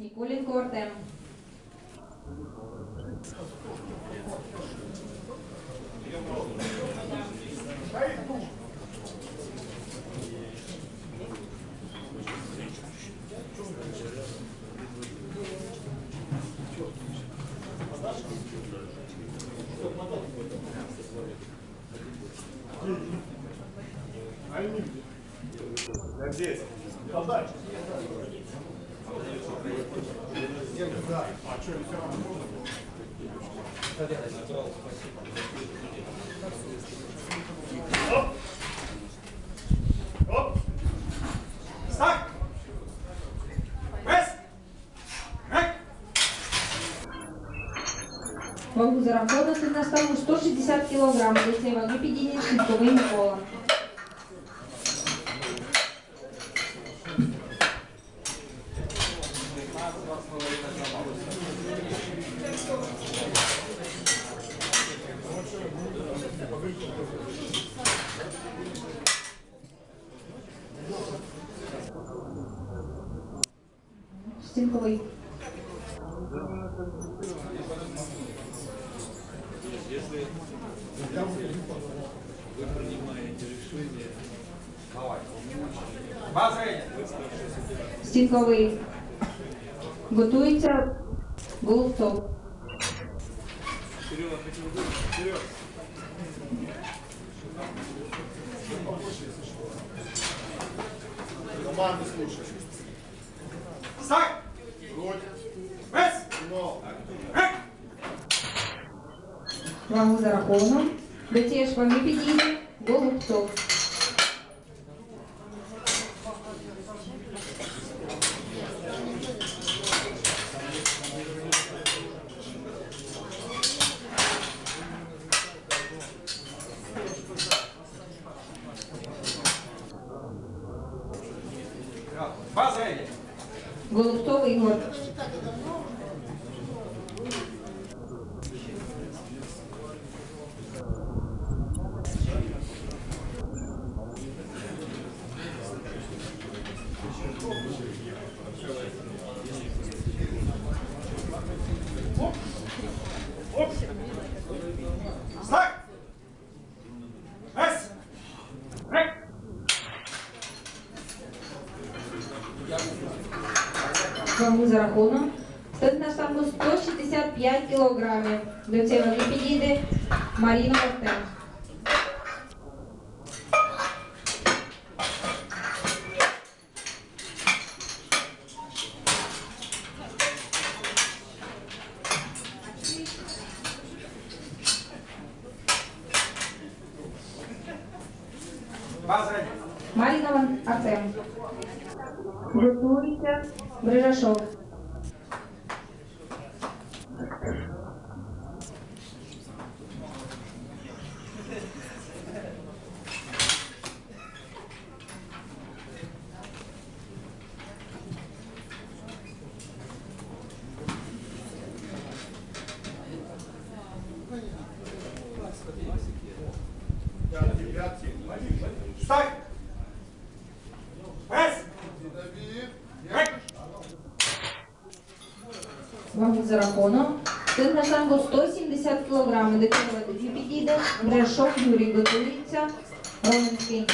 Ніколенко Артем. Здесь. Оп. Оп. Стак. Вес. Рек. Вагу за рахунок на ставу 160 кг. До цієї ваги підійде Сінковий Микола. Стінковий. База. Стінковий. Готується Голубцов. Команду слушай. Стак. Грудь. Вес. Но. Рек. Вагу за рахунок. До цієї ж ваги підійде Голубцов. Голубцов Ігор. Стак. Вес. Рек Вагу за рахунок. Стоїть на штангу 165 кг. До цієї ваги підійде Маріна Артем. База. Маріна Ван- Артем. Готується Брижашов. Вам Вагу зараховано. Тим на штангу 170 кг. Дитинова тоді підійде. Брешок Юрій готується. Роминський.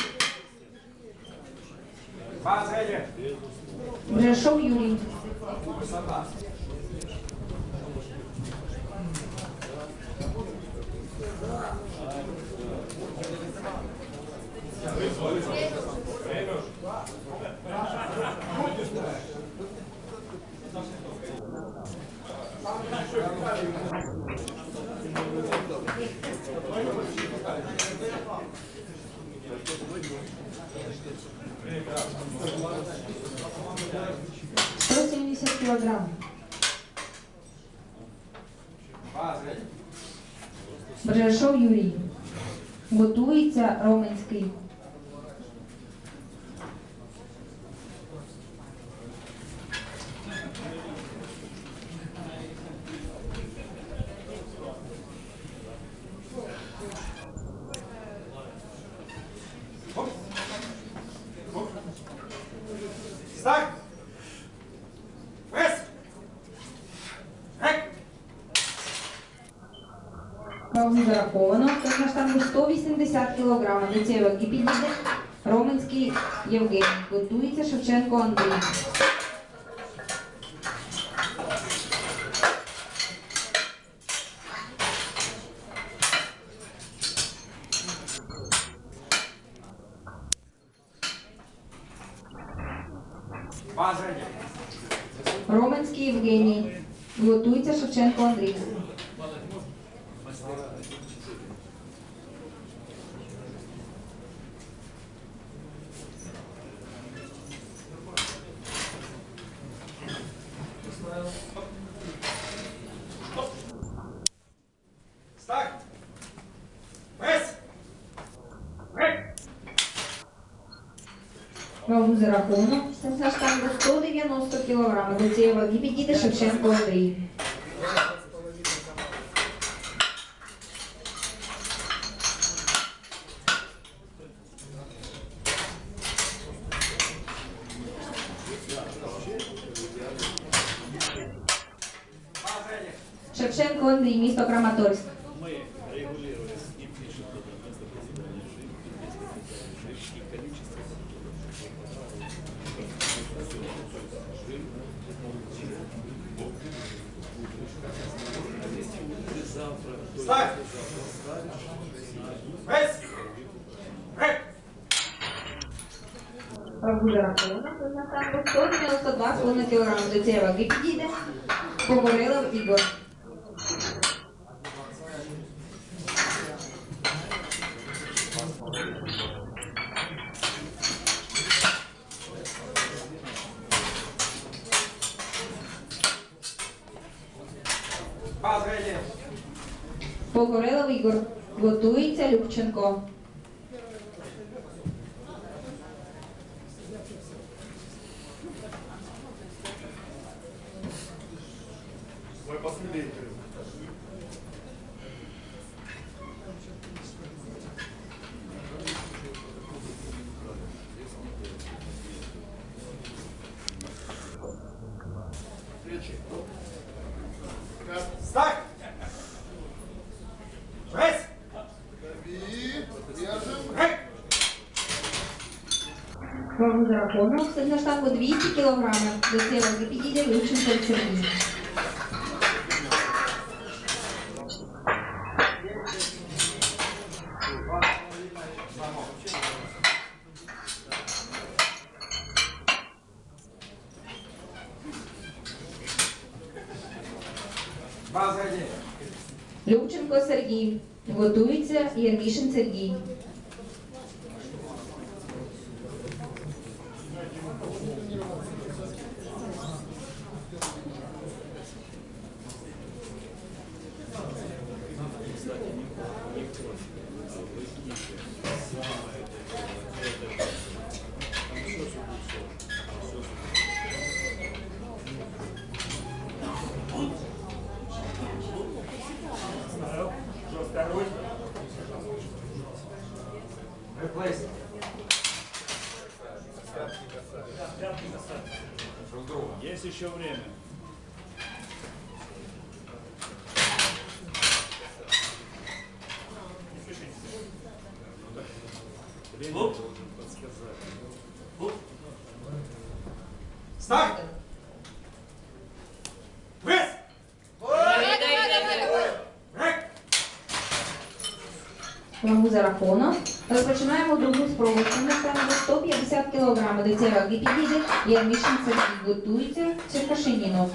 Грешок Юрій. Юрій. Готується Роменський. Зараховано. Тож на штангу 180 кг. Цієї ваги Роменський Євгеній. Готується Шевченко Андрій. Роменський Євгеній. Готується Шевченко Андрій. Старт. Пресс. Рек. Вагу зараховано. На штангу 190 кг. До цієї ваги підійде Шевченко Андрій. Шевченко Андрій, місто Краматорськ. Мы регулируем и пишем туда место прозябания жидкости, жидкие количество. Завтра, только Старт. завтра Пресс. Рек. Вагу зараховано. На штангу 192,5 кг. До цієї ваги підійде Погорелов Ігор. Погорелов Ігор. Готується Любченко. Мой последний. Старт. Пресс. Рек Вагу зараховано. На штангу 200 кг. До цієї ваги підійде Любченко Сергій. База один. Любченко Сергій. Готується Єрмішин Сергій. Есть еще время. Должен подсказать. Старт. Пресс. Рек. Вагу зараховано. Розпочинаємо другу спробу. На штангу 150 кг. До цієї ваги підійде Єрмішин Сергій. Готується Черкашинінов.